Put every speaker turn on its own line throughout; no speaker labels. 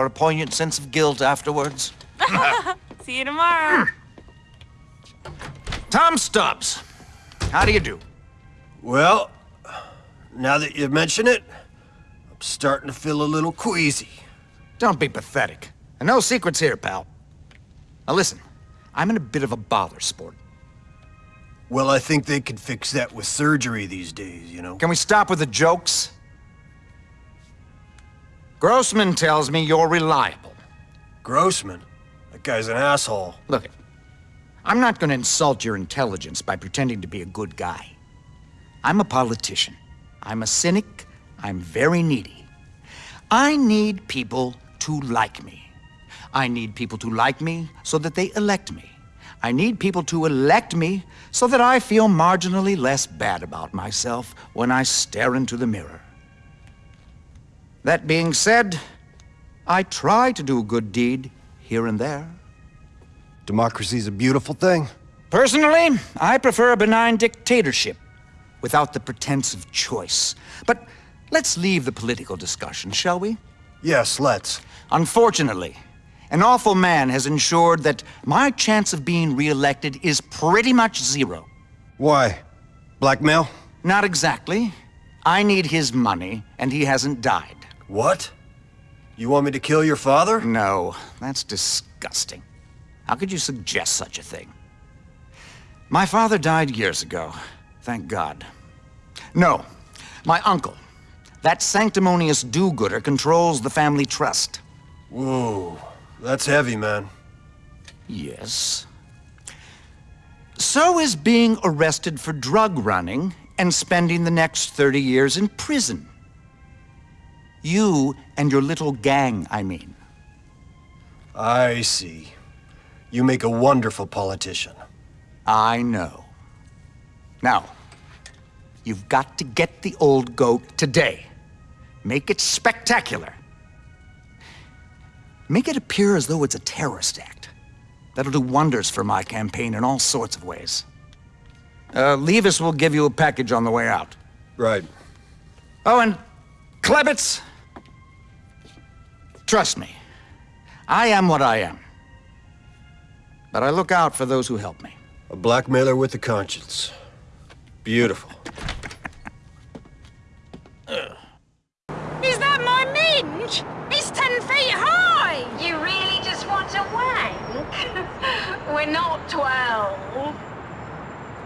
or a poignant sense of guilt afterwards.
See you tomorrow. Hmm.
Tom Stubbs, how do you do?
Well, now that you mention it, I'm starting to feel a little queasy.
Don't be pathetic. And no secrets here, pal. Now listen, I'm in a bit of a bother, sport.
Well, I think they could fix that with surgery these days, you know?
Can we stop with the jokes? Grossman tells me you're reliable.
Grossman? That guy's an asshole.
Look, I'm not going to insult your intelligence by pretending to be a good guy. I'm a politician. I'm a cynic. I'm very needy. I need people to like me. I need people to like me so that they elect me. I need people to elect me so that I feel marginally less bad about myself when I stare into the mirror. That being said, I try to do a good deed here and there.
Democracy's a beautiful thing.
Personally, I prefer a benign dictatorship without the pretense of choice. But let's leave the political discussion, shall we?
Yes, let's.
Unfortunately, an awful man has ensured that my chance of being re-elected is pretty much zero.
Why? Blackmail?
Not exactly. I need his money, and he hasn't died.
What? You want me to kill your father?
No, that's disgusting. How could you suggest such a thing? My father died years ago, thank God. No, my uncle. That sanctimonious do-gooder controls the family trust.
Whoa, that's heavy, man.
Yes. So is being arrested for drug running and spending the next 30 years in prison. You and your little gang, I mean.
I see. You make a wonderful politician.
I know. Now, you've got to get the old goat today. Make it spectacular. Make it appear as though it's a terrorist act. That'll do wonders for my campaign in all sorts of ways. Uh, Levis will give you a package on the way out.
Right.
Oh, and Klebitz, trust me, I am what I am. But I look out for those who help me.
A blackmailer with a conscience. Beautiful.
Is that my minge? It's ten feet high!
You really just want to wank? We're not twelve.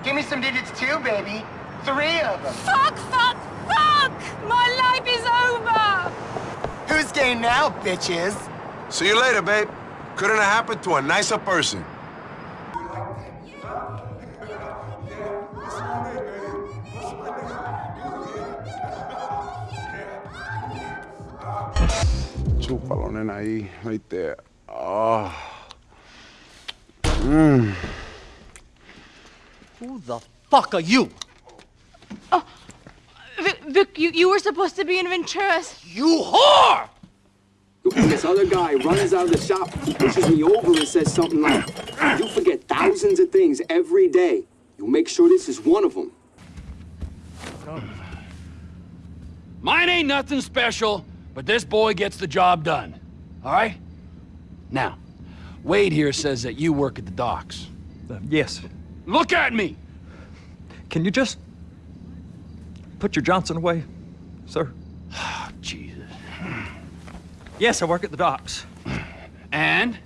Give me some digits too, baby. Three of them.
Fuck, fuck, fuck! My life is over!
Who's game now, bitches?
See you later, babe. Couldn't have happened to a nicer person.
Chúpalo, nena, ahí, right there. Oh. Ah. Mmm.
Who the fuck are you?
Vic, Vic you, you were supposed to be in Venturas.
You whore!
And this other guy runs out of the shop, pushes me over and says something like, you forget thousands of things every day. You make sure this is one of them.
Mine ain't nothing special, but this boy gets the job done. All right? Now, Wade here says that you work at the docks.
Uh, yes.
Look at me!
Can you just put your Johnson away, sir?
Oh, Jesus.
Yes, I work at the docks.
And?